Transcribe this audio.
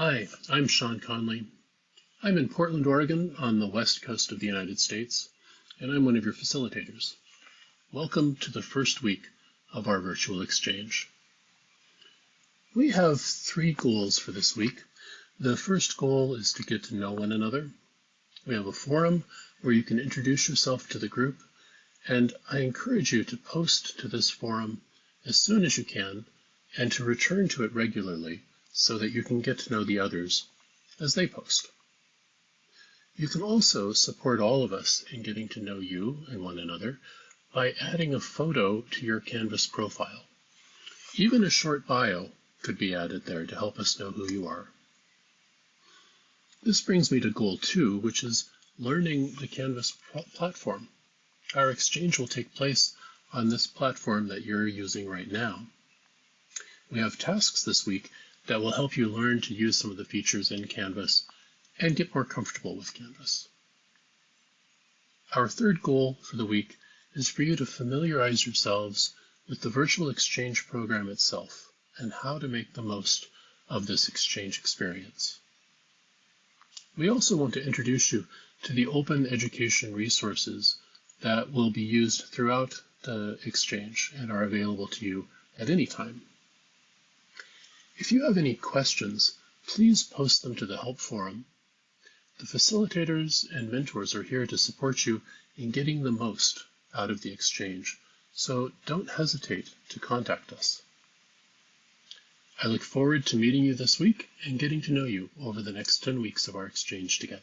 Hi, I'm Sean Conley. I'm in Portland, Oregon on the west coast of the United States, and I'm one of your facilitators. Welcome to the first week of our virtual exchange. We have three goals for this week. The first goal is to get to know one another. We have a forum where you can introduce yourself to the group, and I encourage you to post to this forum as soon as you can and to return to it regularly so that you can get to know the others as they post. You can also support all of us in getting to know you and one another by adding a photo to your Canvas profile. Even a short bio could be added there to help us know who you are. This brings me to goal two, which is learning the Canvas platform. Our exchange will take place on this platform that you're using right now. We have tasks this week that will help you learn to use some of the features in Canvas and get more comfortable with Canvas. Our third goal for the week is for you to familiarize yourselves with the virtual exchange program itself and how to make the most of this exchange experience. We also want to introduce you to the open education resources that will be used throughout the exchange and are available to you at any time. If you have any questions, please post them to the help forum. The facilitators and mentors are here to support you in getting the most out of the exchange, so don't hesitate to contact us. I look forward to meeting you this week and getting to know you over the next 10 weeks of our exchange together.